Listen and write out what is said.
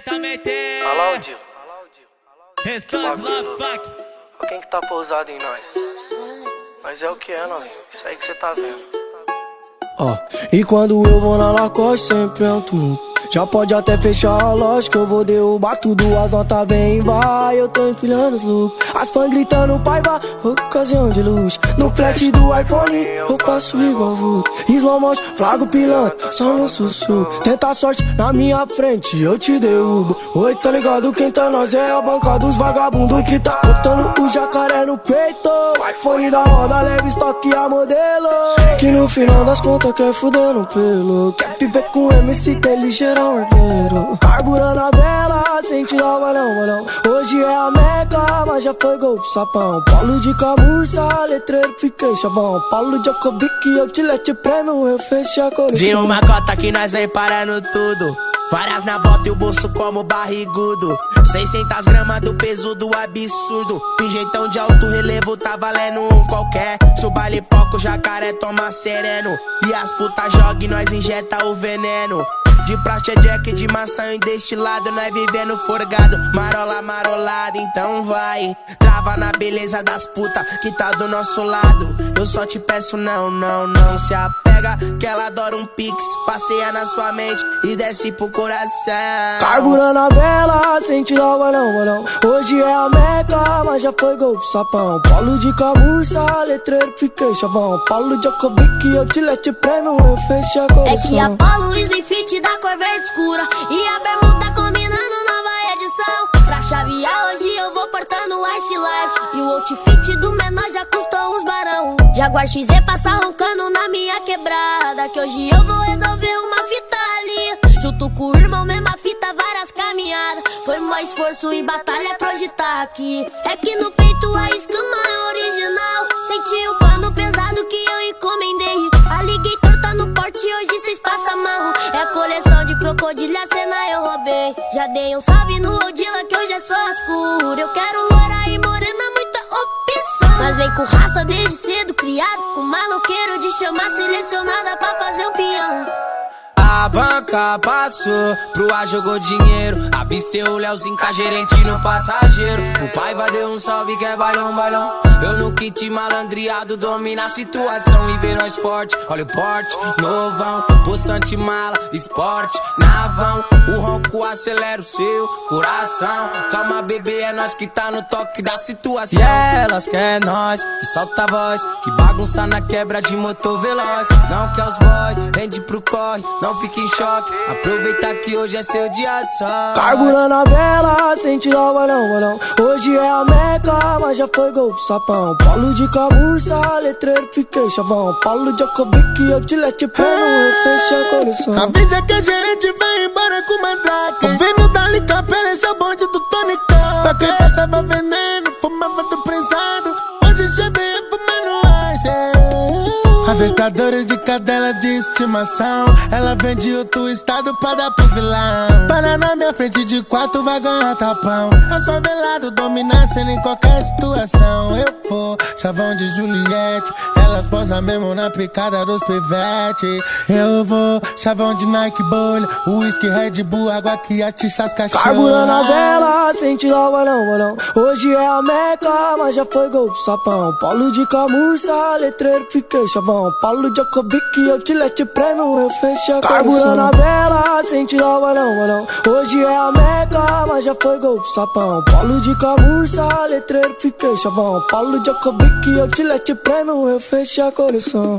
diretamente. Fala, Aldir. Restante. Olha quem que tá pousado em nós. Mas é o que é, novinho. Isso aí que você tá vendo. Ó, e quando eu vou na Lacoste sempre é um tumulto já pode até fechar a loja que eu vou derrubar tudo. As notas vem vai, eu tô empilhando os looks. As fãs gritando pai vai, ocasião de luz. No flash do iPhone eu passo igual vulto Slow motion, flago pilantra, só no sussurro Tenta a sorte na minha frente, eu te derrubo. Oi, tá ligado, quem tá nós é a banca dos vagabundos Que tá botando o jacaré no peito. iPhone da roda, leve estoque a modelo. Que no final das contas quer fuder no pelo. Quer viver com MC, que é ligeiro ordeiro Carburando a vela, sem tirar o balão, balão Hoje é a meca, mas já foi gol sapão. Paulo de camurça, letreiro, fiquei chavão. Paulo Jacobic, eu te lete prêmio, eu fechei a coleção De uma cota que nós vem parando tudo. Várias na bota e o bolso como barrigudo. 600 gramas do peso do absurdo. Pinjeitão de alto relevo tá valendo um qualquer. Se o baile poco, jacaré toma sereno. E as putas jogam e nós injeta o veneno de praxe é jack de maçã e destilado Nós vivendo forgado, marola marolada Então vai, trava na beleza das putas que tá do nosso lado. Eu só te peço não, não, não se apega Que ela adora um pix, passeia na sua mente e desce pro coração. Carburando a vela, sem tirar o balão, balão Hoje é a meca, mas já foi gol sapão. Paulo de camurça, letreiro, fiquei chavão. Paulo Jacobic, eu te lete prêmio, eu fechei a coleção É que a Paulo Slim Fit da cor verde escura. E a bermuda combinando nova edição. Pra chavear hoje eu vou portando Ice Life. E o outfit do menor já custou uns barão. Jaguar XZ passa roncando na minha quebrada Que hoje eu vou resolver uma fita ali. Junto com o irmão, mesma fita, várias caminhadas. Foi mais esforço e batalha pra hoje tá aqui. É que no peito a escama coleção de crocodilha, cena eu roubei. Já dei um salve no Odila que hoje é só as Eu quero loura e morena, muita opção. Mas vem com raça desde cedo, criado Com maloqueiro de chamar selecionada pra fazer o peão a banca passou, pro ar jogou dinheiro Absteu o Leozinho com a gerente no passageiro. O pai vai deu um salve que é bailão, bailão. Eu no kit malandreado domina a situação E vê nós forte, olha o porte, novão Poçante mala, esporte, navão. O ronco acelera o seu coração. Calma bebê, é nós que tá no toque da situação. E elas quer nós, que solta a voz Que bagunça na quebra de motor veloz. Não quer os boy, vende pro corre, não fique em choque. Aproveita que hoje é seu dia de sol. Carburando a vela, sem tirar o balão, balão. Hoje é a meca, mas já foi gol sapão. Paulo de camurça, letreiro, fiquei chavão. Paulo Jacobic, eu te lete pano, eu fechei a coleção. Avisa que a gerente vai embora com mandrake. O vendo dali capela, esse é o bonde do Tony. Pra quem passava veneno, fumava do prensado. Avestadores de cadela de estimação. Ela vem de outro estado para dar pros vilão. Para na minha frente de quatro vai ganhar tapão. As favelados dominassem em qualquer situação. Eu chavão de Juliette. Elas posam mesmo na picada dos pivete Eu vou, chavão de Nike bolha Whisky, Red Bull, água que atiça as cachorras Carburando a vela, tirar o balão, balão Hoje é a meca, mas já foi gol sapão. Paulo de camurça, letreiro, fiquei chavão. Paulo Jacobic, eu te lete prêmio, eu fechei a Carburando a vela, tirar o balão, balão Hoje é a meca, mas já foi gol sapão. Paulo de camurça, letreiro, fiquei chavão. Paulo Jacobic, eu te lete prêmio, eu fechei a coleção